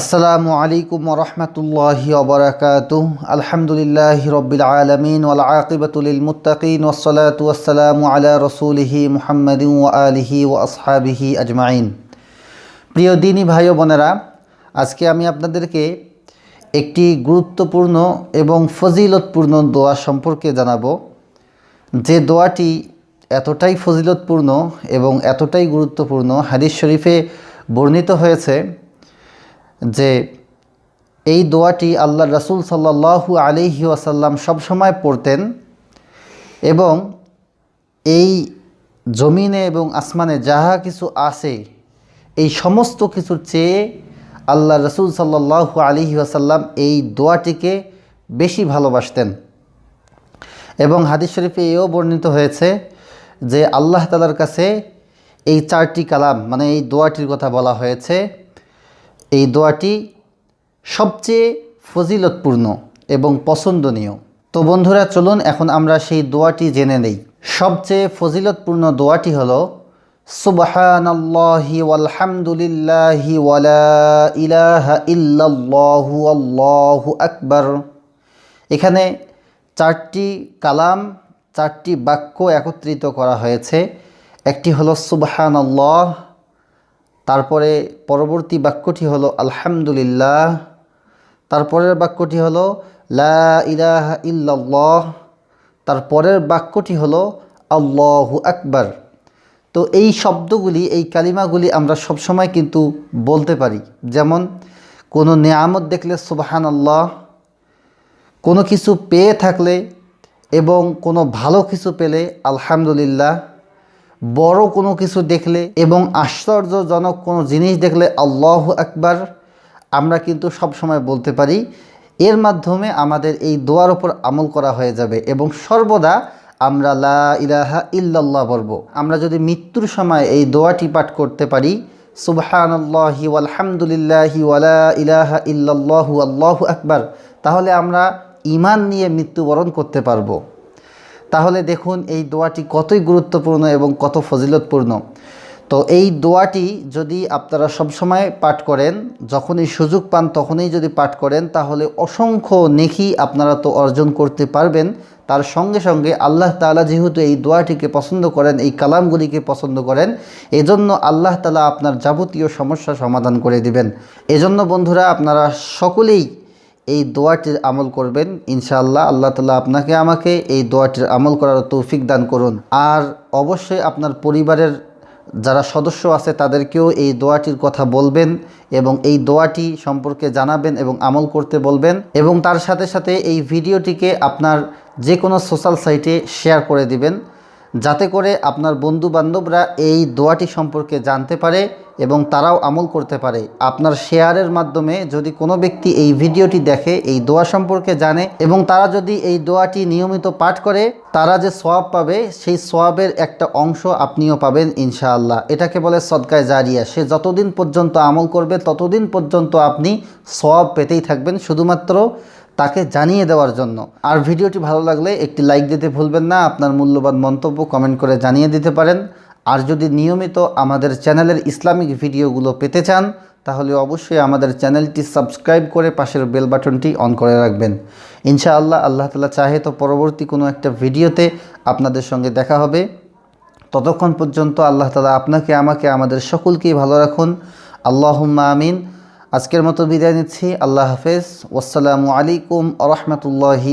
আসসালামু আলাইকুম রহমতুল্লাহি ওবরাকাত আলহামদুলিল্লাহ রবিল আলমিন ওয়াল আকিবতুল মুত্তাকিন ওসলাত ওয়াসালামু আলা রসুলিহি মুহাম্মদ আলিহি ও আসহাবিহি আজমাইন। প্রিয় দিনী ভাই বোনেরা, আজকে আমি আপনাদেরকে একটি গুরুত্বপূর্ণ এবং ফজিলতপূর্ণ দোয়া সম্পর্কে জানাব। যে দোয়াটি এতটাই ফজিলতপূর্ণ এবং এতটাই গুরুত্বপূর্ণ, হাদিস শরীফে বর্ণিত হয়েছে যে এই দোয়াটি আল্লাহ রসুল সাল্লাহু আলিহি আসাল্লাম সবসময় পড়তেন এবং এই জমিনে এবং আসমানে যাহা কিছু আছে, এই সমস্ত কিছুর চেয়ে আল্লাহ রসুল সাল্লাহু আলিহি আসাল্লাম এই দোয়াটিকে বেশি ভালোবাসতেন। এবং হাদিস শরীফে এও বর্ণিত হয়েছে যে আল্লাহ তালার কাছে এই চারটি কালাম মানে এই দোয়াটির কথা বলা হয়েছে এই দোয়াটি সবচেয়ে ফজিলতপূর্ণ এবং পছন্দনীয়। তো বন্ধুরা, চলুন এখন আমরা সেই দোয়াটি জেনে নেই। সবচেয়ে ফজিলতপূর্ণ দোয়াটি হল, সুবহানাল্লাহি আকবার। এখানে চারটি কালাম, চারটি বাক্য একত্রিত করা হয়েছে। একটি হলো সুবহান আল্লাহ তারপরে পরবর্তী বাক্যটি হলো আলহামদুলিল্লাহ। তারপরের বাক্যটি হলো লা ইলাহা ইল্লাল্লাহ। তারপরের বাক্যটি হলো আল্লাহু আকবার। তো এই শব্দগুলি, এই কালিমাগুলি আমরা সবসময় কিন্তু বলতে পারি। যেমন, কোনো নেয়ামত দেখলে সুবাহান আল্লাহ কোনো কিছু পেয়ে থাকলে এবং কোনো ভালো কিছু পেলে আলহামদুলিল্লাহ বড় কোনো কিছু দেখলে এবং আশ্চর্যজনক কোনো জিনিস দেখলে আল্লাহ আকবার, আমরা কিন্তু সব সময় বলতে পারি, এর মাধ্যমে আমাদের এই দোয়ার ওপর আমল করা হয়ে যাবে এবং সর্বদা আমরা লা ইলাহা ইল্লাল্লাহ বলব। আমরা যদি মৃত্যুর সময় এই দোয়াটি পাঠ করতে পারি, সুবহানাল্লাহি আলহামদুলিল্লাহি ওয়ালা ইলাহা ইল্লাল্লাহু, আল্লাহু আকবার, তাহলে আমরা ইমান নিয়ে মৃত্যুবরণ করতে পারব। তাহলে দেখুন এই দোয়াটি কতই গুরুত্বপূর্ণ এবং কত ফজিলতপূর্ণ। তো এই দোয়াটি যদি আপনারা সবসময় পাঠ করেন, যখনই সুযোগ পান তখনই যদি পাঠ করেন, তাহলে অসংখ্য নেকি আপনারা তো অর্জন করতে পারবেন। তার সঙ্গে সঙ্গে আল্লাহ তালা যেহেতু এই দোয়াটিকে পছন্দ করেন, এই কালামগুলিকে পছন্দ করেন, এজন্য আল্লাহ তালা আপনার যাবতীয় সমস্যা সমাধান করে দিবেন। এজন্য বন্ধুরা, আপনারা সকলেই এই দোয়াটির আমল করবেন, ইনশাআল্লাহ আল্লাহ তালা আপনাকে আমাকে এই দোয়াটির আমল করার তৌফিক দান করুন। আর অবশ্যই আপনার পরিবারের যারা সদস্য আছে তাদেরকেও এই দোয়াটির কথা বলবেন এবং এই দোয়াটি সম্পর্কে জানাবেন এবং আমল করতে বলবেন এবং তার সাথে সাথে এই ভিডিওটিকে আপনার যে কোনো সোশ্যাল সাইটে শেয়ার করে দিবেন, যাতে করে আপনার বন্ধু বান্ধবরা এই দোয়াটি সম্পর্কে জানতে পারে এবং তারাও আমল করতে পারে। আপনার শেয়ারের মাধ্যমে যদি কোনো ব্যক্তি এই ভিডিওটি দেখে, এই দোয়া সম্পর্কে জানে এবং তারা যদি এই দোয়াটি নিয়মিত পাঠ করে, তারা যে সোয়াব পাবে, সেই সোয়াবের একটা অংশ আপনিও পাবেন ইনশাআল্লাহ। এটাকে বলে সদকায় জারিয়া। সে যতদিন পর্যন্ত আমল করবে, ততদিন পর্যন্ত আপনি সোয়াব পেতেই থাকবেন শুধুমাত্র তাকে জানিয়ে দেওয়ার জন্য। আর ভিডিওটি ভালো লাগলে একটি লাইক দিতে ভুলবেন না। আপনার মূল্যবান মন্তব্য কমেন্ট করে জানিয়ে দিতে পারেন। আর যদি নিয়মিত আমাদের চ্যানেলের ইসলামিক ভিডিওগুলো পেতে চান, তাহলে অবশ্যই আমাদের চ্যানেলটি সাবস্ক্রাইব করে পাশের বেল বাটনটি অন করে রাখবেন। ইনশাআল্লাহ আল্লাহ তালা চাহে তো পরবর্তী কোনো একটা ভিডিওতে আপনাদের সঙ্গে দেখা হবে। ততক্ষণ পর্যন্ত আল্লাহ তালা আপনাকে, আমাকে, আমাদের সকলকেই ভালো রাখুন। আল্লাহুম্মা আমিন। আজকের মতো বিদায় নিচ্ছি। আল্লাহ হাফেজ। ওসালামু আলাইকুম আ রহমতুল্লাহি